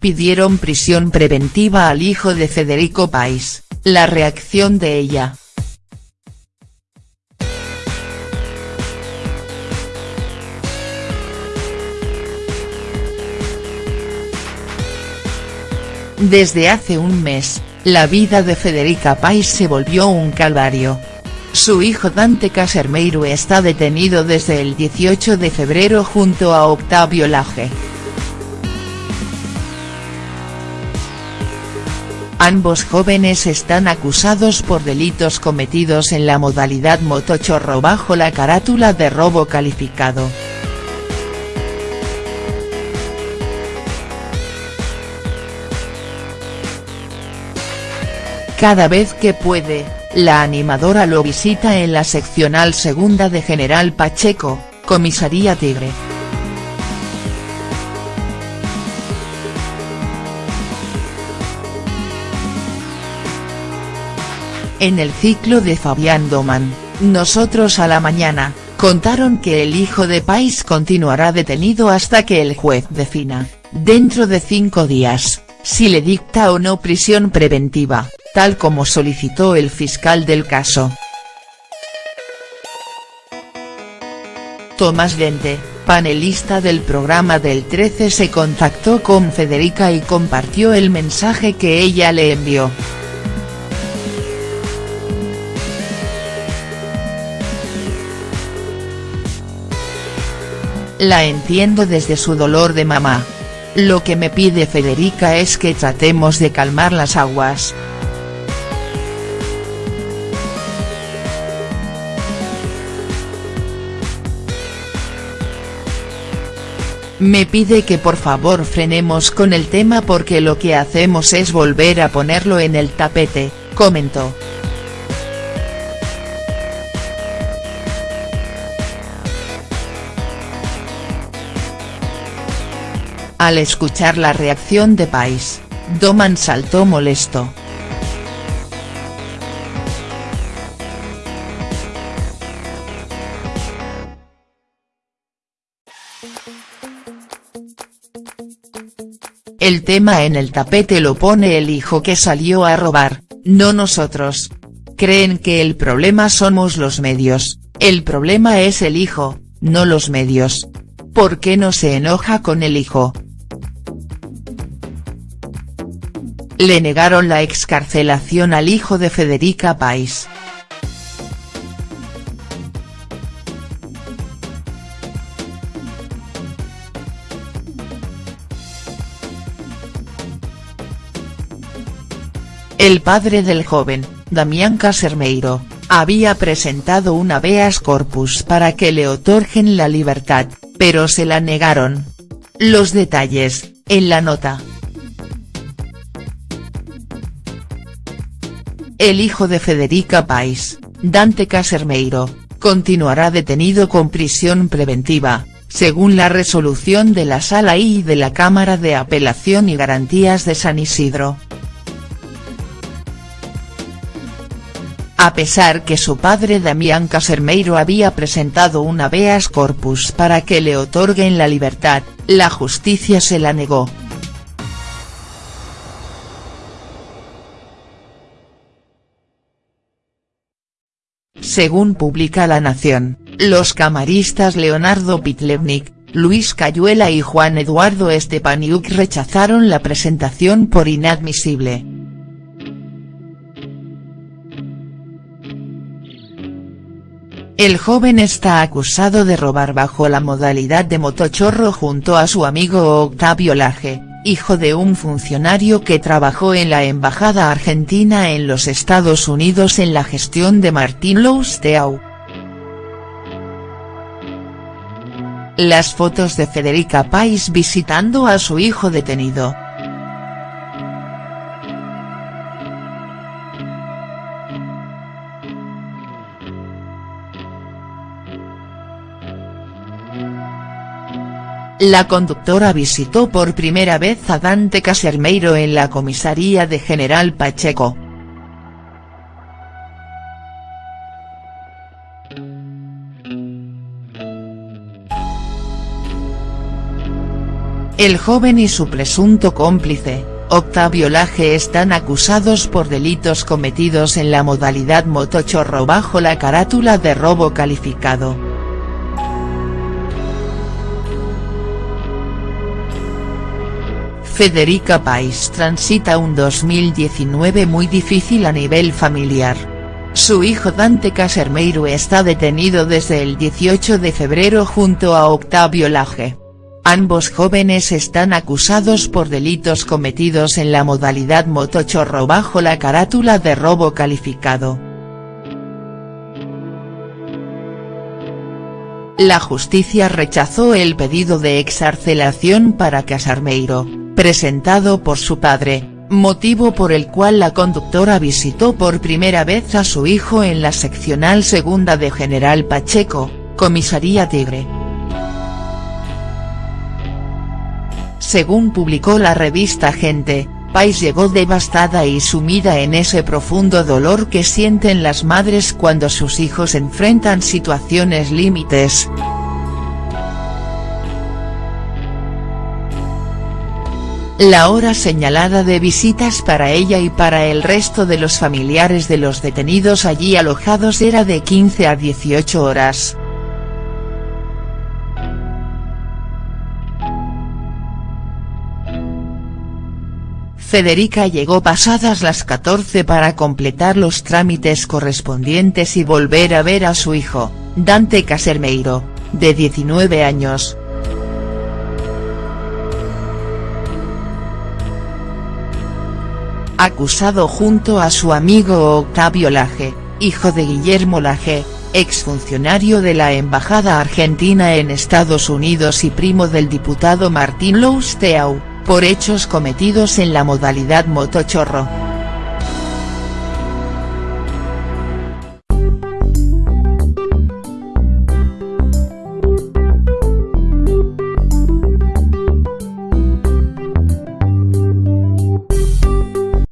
Pidieron prisión preventiva al hijo de Federico País, la reacción de ella. Desde hace un mes, la vida de Federica Pais se volvió un calvario. Su hijo Dante Casermeiro está detenido desde el 18 de febrero junto a Octavio Laje. Ambos jóvenes están acusados por delitos cometidos en la modalidad motochorro bajo la carátula de robo calificado. Cada vez que puede, la animadora lo visita en la seccional segunda de General Pacheco, Comisaría Tigre. En el ciclo de Fabián Doman, Nosotros a la mañana, contaron que el hijo de Pais continuará detenido hasta que el juez defina, dentro de cinco días, si le dicta o no prisión preventiva tal como solicitó el fiscal del caso. Tomás Dente, panelista del programa del 13 se contactó con Federica y compartió el mensaje que ella le envió. La entiendo desde su dolor de mamá. Lo que me pide Federica es que tratemos de calmar las aguas. Me pide que por favor frenemos con el tema porque lo que hacemos es volver a ponerlo en el tapete, comentó. Al escuchar la reacción de Pais, Doman saltó molesto. El tema en el tapete lo pone el hijo que salió a robar, no nosotros. Creen que el problema somos los medios, el problema es el hijo, no los medios. ¿Por qué no se enoja con el hijo?. Le negaron la excarcelación al hijo de Federica Pais. El padre del joven, Damián Casermeiro, había presentado un habeas corpus para que le otorguen la libertad, pero se la negaron. Los detalles, en la nota. El hijo de Federica Pais, Dante Casermeiro, continuará detenido con prisión preventiva, según la resolución de la Sala I de la Cámara de Apelación y Garantías de San Isidro. a pesar que su padre Damián Casermeiro había presentado un habeas corpus para que le otorguen la libertad, la justicia se la negó. Según publica La Nación, los camaristas Leonardo Pitlevnik, Luis Cayuela y Juan Eduardo Estepaniuk rechazaron la presentación por inadmisible. El joven está acusado de robar bajo la modalidad de motochorro junto a su amigo Octavio Laje, hijo de un funcionario que trabajó en la Embajada Argentina en los Estados Unidos en la gestión de Martín Lousteau. Las fotos de Federica Pais visitando a su hijo detenido. La conductora visitó por primera vez a Dante Casermeiro en la comisaría de General Pacheco. El joven y su presunto cómplice, Octavio Laje están acusados por delitos cometidos en la modalidad motochorro bajo la carátula de robo calificado. Federica Pais transita un 2019 muy difícil a nivel familiar. Su hijo Dante Casermeiro está detenido desde el 18 de febrero junto a Octavio Laje. Ambos jóvenes están acusados por delitos cometidos en la modalidad motochorro bajo la carátula de robo calificado. La justicia rechazó el pedido de exarcelación para Casarmeiro, presentado por su padre, motivo por el cual la conductora visitó por primera vez a su hijo en la seccional segunda de General Pacheco, comisaría Tigre. Según publicó la revista Gente, Pais llegó devastada y sumida en ese profundo dolor que sienten las madres cuando sus hijos enfrentan situaciones límites. La hora señalada de visitas para ella y para el resto de los familiares de los detenidos allí alojados era de 15 a 18 horas. Federica llegó pasadas las 14 para completar los trámites correspondientes y volver a ver a su hijo, Dante Casermeiro, de 19 años. Acusado junto a su amigo Octavio Laje, hijo de Guillermo Laje, exfuncionario de la Embajada Argentina en Estados Unidos y primo del diputado Martín Lousteau por hechos cometidos en la modalidad motochorro.